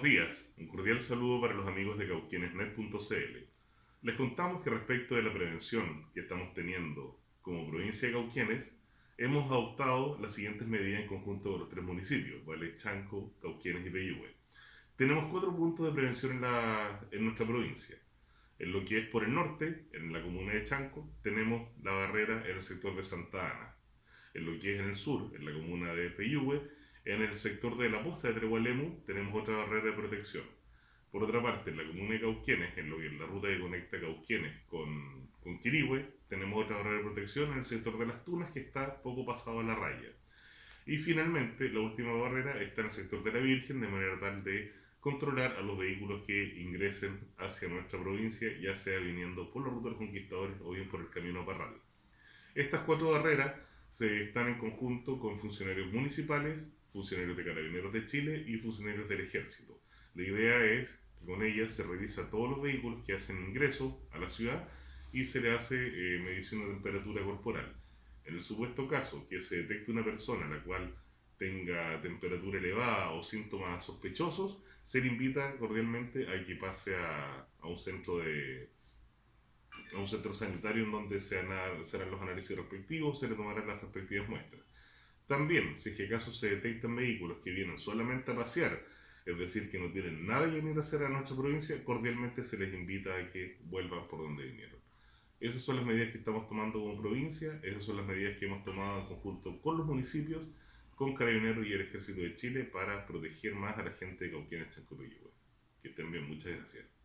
cordial saludo para los amigos de cauquienesnet.cl. Les contamos que respecto de la prevención que estamos teniendo como provincia de Cauquienes, hemos adoptado las siguientes medidas en conjunto con los tres municipios, ¿vale? Chanco, Cauquienes y Peyúgue. Tenemos cuatro puntos de prevención en, la, en nuestra provincia. En lo que es por el norte, en la comuna de Chanco, tenemos la barrera en el sector de Santa Ana. En lo que es en el sur, en la comuna de Peyúgue, en el sector de la posta de Tregualemu, tenemos otra barrera de protección. Por otra parte, en la comuna de Cauquienes, en lo que es la ruta que conecta Cauquienes con, con Quirihue, tenemos otra barrera de protección en el sector de las Tunas, que está poco pasado a la raya. Y finalmente, la última barrera está en el sector de la Virgen, de manera tal de controlar a los vehículos que ingresen hacia nuestra provincia, ya sea viniendo por la ruta de los conquistadores o bien por el camino Parral. Estas cuatro barreras se están en conjunto con funcionarios municipales, funcionarios de Carabineros de Chile y funcionarios del Ejército. La idea es que con ellas se revisa todos los vehículos que hacen ingreso a la ciudad y se le hace eh, medición de temperatura corporal. En el supuesto caso que se detecte una persona la cual tenga temperatura elevada o síntomas sospechosos, se le invita cordialmente a que pase a, a un centro de a un centro sanitario en donde se harán los análisis respectivos, se le tomarán las respectivas muestras. También, si es que acaso se detectan vehículos que vienen solamente a pasear, es decir, que no tienen nada que venir a hacer a nuestra provincia, cordialmente se les invita a que vuelvan por donde vinieron. Esas son las medidas que estamos tomando como provincia, esas son las medidas que hemos tomado en conjunto con los municipios, con Carabineros y el Ejército de Chile para proteger más a la gente de Cauquienes, Chancopillo. Que estén bien, muchas gracias.